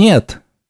Нет,